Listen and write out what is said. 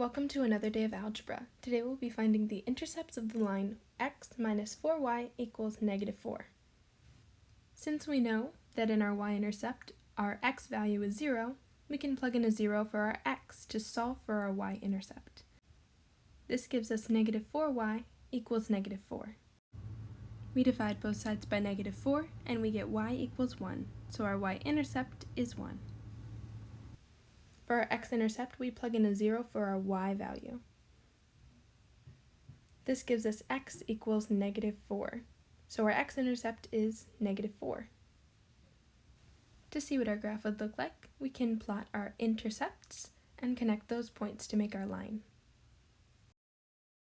Welcome to another day of algebra. Today we'll be finding the intercepts of the line x minus 4y equals negative 4. Since we know that in our y-intercept our x value is 0, we can plug in a 0 for our x to solve for our y-intercept. This gives us negative 4y equals negative 4. We divide both sides by negative 4 and we get y equals 1, so our y-intercept is 1. For our x-intercept, we plug in a 0 for our y value. This gives us x equals negative 4. So our x-intercept is negative 4. To see what our graph would look like, we can plot our intercepts and connect those points to make our line.